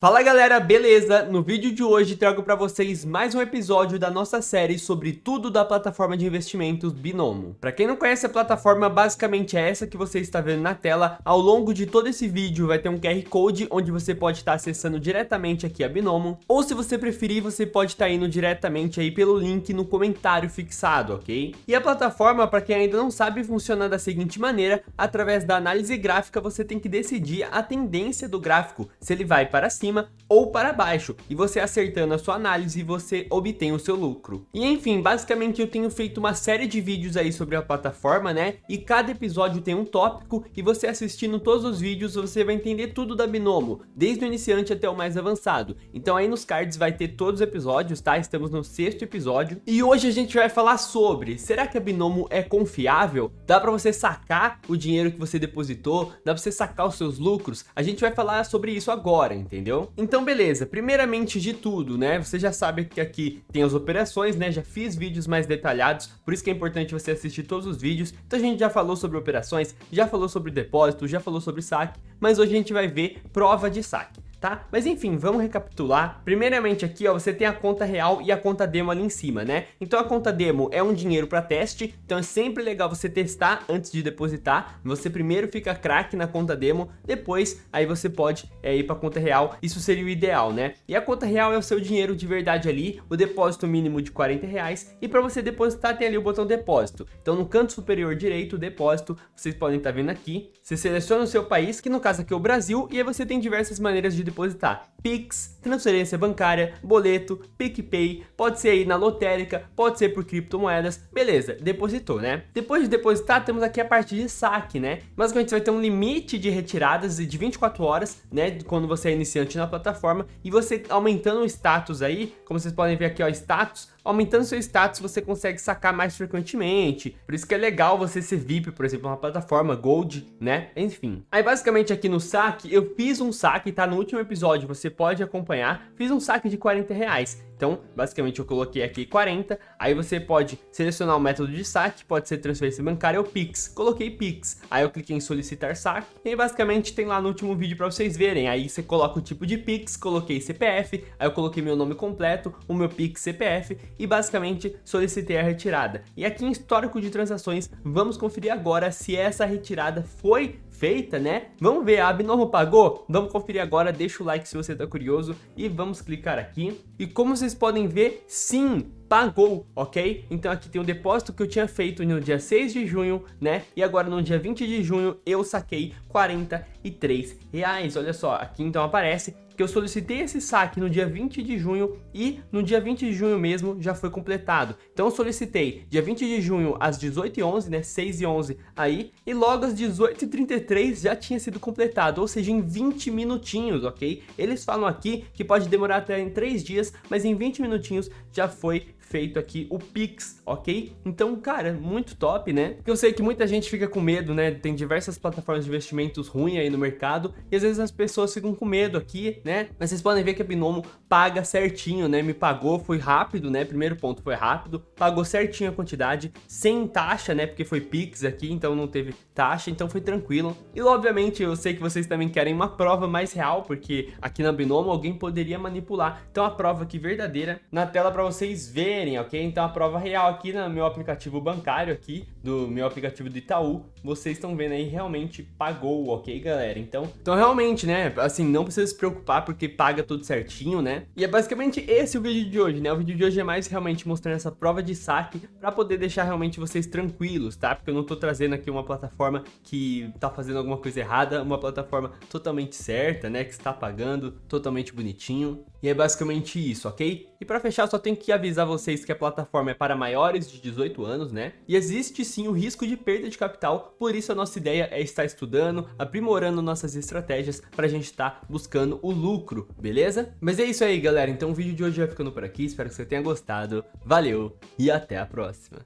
Fala galera, beleza? No vídeo de hoje trago para vocês mais um episódio da nossa série sobre tudo da plataforma de investimentos Binomo. Para quem não conhece a plataforma, basicamente é essa que você está vendo na tela. Ao longo de todo esse vídeo vai ter um QR Code onde você pode estar acessando diretamente aqui a Binomo. Ou se você preferir, você pode estar indo diretamente aí pelo link no comentário fixado, ok? E a plataforma, para quem ainda não sabe, funciona da seguinte maneira. Através da análise gráfica, você tem que decidir a tendência do gráfico, se ele vai para cima cima ou para baixo, e você acertando a sua análise, você obtém o seu lucro. E enfim, basicamente eu tenho feito uma série de vídeos aí sobre a plataforma, né? E cada episódio tem um tópico, e você assistindo todos os vídeos, você vai entender tudo da Binomo, desde o iniciante até o mais avançado. Então aí nos cards vai ter todos os episódios, tá? Estamos no sexto episódio, e hoje a gente vai falar sobre, será que a Binomo é confiável? Dá para você sacar o dinheiro que você depositou? Dá para você sacar os seus lucros? A gente vai falar sobre isso agora, entendeu? Entendeu? Então beleza, primeiramente de tudo, né, você já sabe que aqui tem as operações, né, já fiz vídeos mais detalhados, por isso que é importante você assistir todos os vídeos, então a gente já falou sobre operações, já falou sobre depósito, já falou sobre saque, mas hoje a gente vai ver prova de saque tá? Mas enfim, vamos recapitular. Primeiramente aqui, ó, você tem a conta real e a conta demo ali em cima, né? Então a conta demo é um dinheiro para teste, então é sempre legal você testar antes de depositar. Você primeiro fica craque na conta demo, depois aí você pode é, ir para a conta real. Isso seria o ideal, né? E a conta real é o seu dinheiro de verdade ali, o depósito mínimo de 40 reais. E para você depositar tem ali o botão depósito. Então no canto superior direito, depósito, vocês podem estar tá vendo aqui. Você seleciona o seu país, que no caso aqui é o Brasil, e aí você tem diversas maneiras de depositar. Pix, transferência bancária, boleto, PicPay, pode ser aí na lotérica, pode ser por criptomoedas, beleza, depositou, né? Depois de depositar, temos aqui a parte de saque, né? Basicamente, você vai ter um limite de retiradas de 24 horas, né? Quando você é iniciante na plataforma, e você aumentando o status aí, como vocês podem ver aqui, ó, status, aumentando seu status você consegue sacar mais frequentemente. Por isso que é legal você ser VIP, por exemplo, uma plataforma Gold, né? Enfim. Aí basicamente aqui no saque, eu fiz um saque, tá? No último episódio você pode acompanhar. Fiz um saque de 40 reais. Então, basicamente eu coloquei aqui 40, aí você pode selecionar o método de saque, pode ser transferência bancária ou Pix. Coloquei Pix, aí eu cliquei em solicitar saque, e basicamente tem lá no último vídeo para vocês verem. Aí você coloca o tipo de Pix, coloquei CPF, aí eu coloquei meu nome completo, o meu Pix CPF, e basicamente solicitei a retirada. E aqui em histórico de transações, vamos conferir agora se essa retirada foi feita, né? Vamos ver, a Abnormo pagou? Vamos conferir agora, deixa o like se você tá curioso e vamos clicar aqui. E como vocês podem ver, sim, pagou, ok? Então aqui tem o depósito que eu tinha feito no dia 6 de junho, né? E agora no dia 20 de junho eu saquei 43 reais. Olha só, aqui então aparece que eu solicitei esse saque no dia 20 de junho e no dia 20 de junho mesmo já foi completado. Então eu solicitei dia 20 de junho às 18h11, né, 6 e 11 aí, e logo às 18h33 já tinha sido completado, ou seja, em 20 minutinhos, ok? Eles falam aqui que pode demorar até em 3 dias, mas em 20 minutinhos já foi feito aqui o Pix, ok? Então, cara, muito top, né? Porque eu sei que muita gente fica com medo, né? Tem diversas plataformas de investimentos ruins aí no mercado e às vezes as pessoas ficam com medo aqui, né? Mas vocês podem ver que a Binomo paga certinho, né? Me pagou, foi rápido, né? Primeiro ponto foi rápido, pagou certinho a quantidade, sem taxa, né? Porque foi Pix aqui, então não teve taxa, então foi tranquilo. E obviamente eu sei que vocês também querem uma prova mais real, porque aqui na Binomo alguém poderia manipular. Então a prova aqui verdadeira na tela para vocês verem ok? Então a prova real aqui no meu aplicativo bancário aqui, do meu aplicativo do Itaú, vocês estão vendo aí, realmente pagou, ok, galera? Então, então realmente, né, assim, não precisa se preocupar porque paga tudo certinho, né? E é basicamente esse o vídeo de hoje, né? O vídeo de hoje é mais realmente mostrando essa prova de saque para poder deixar realmente vocês tranquilos, tá? Porque eu não tô trazendo aqui uma plataforma que tá fazendo alguma coisa errada, uma plataforma totalmente certa, né, que está pagando, totalmente bonitinho. E é basicamente isso, ok? E para fechar, só tenho que avisar vocês que a plataforma é para maiores de 18 anos, né? E existe sim o risco de perda de capital, por isso a nossa ideia é estar estudando, aprimorando nossas estratégias para a gente estar tá buscando o lucro, beleza? Mas é isso aí, galera. Então o vídeo de hoje vai ficando por aqui, espero que você tenha gostado. Valeu e até a próxima.